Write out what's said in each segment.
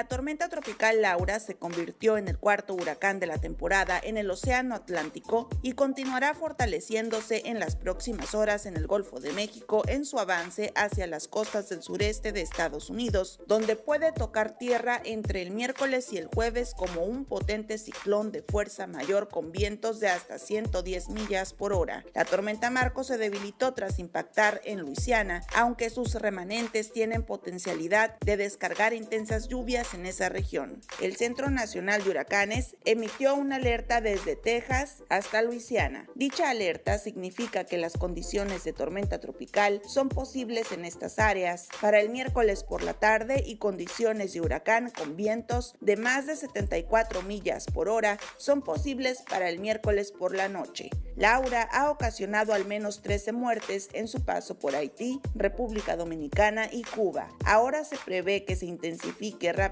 La tormenta tropical Laura se convirtió en el cuarto huracán de la temporada en el Océano Atlántico y continuará fortaleciéndose en las próximas horas en el Golfo de México en su avance hacia las costas del sureste de Estados Unidos, donde puede tocar tierra entre el miércoles y el jueves como un potente ciclón de fuerza mayor con vientos de hasta 110 millas por hora. La tormenta Marco se debilitó tras impactar en Luisiana, aunque sus remanentes tienen potencialidad de descargar intensas lluvias en esa región. El Centro Nacional de Huracanes emitió una alerta desde Texas hasta Luisiana. Dicha alerta significa que las condiciones de tormenta tropical son posibles en estas áreas para el miércoles por la tarde y condiciones de huracán con vientos de más de 74 millas por hora son posibles para el miércoles por la noche. Laura ha ocasionado al menos 13 muertes en su paso por Haití, República Dominicana y Cuba. Ahora se prevé que se intensifique rápidamente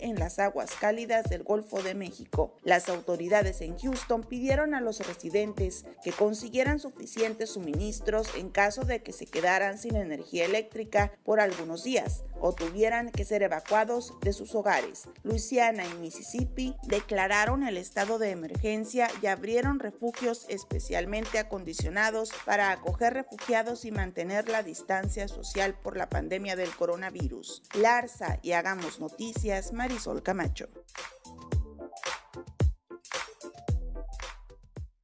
en las aguas cálidas del Golfo de México. Las autoridades en Houston pidieron a los residentes que consiguieran suficientes suministros en caso de que se quedaran sin energía eléctrica por algunos días o tuvieran que ser evacuados de sus hogares. Luisiana y Mississippi declararon el estado de emergencia y abrieron refugios especialmente acondicionados para acoger refugiados y mantener la distancia social por la pandemia del coronavirus. Larsa y Hagamos Noticias, Marisol Camacho.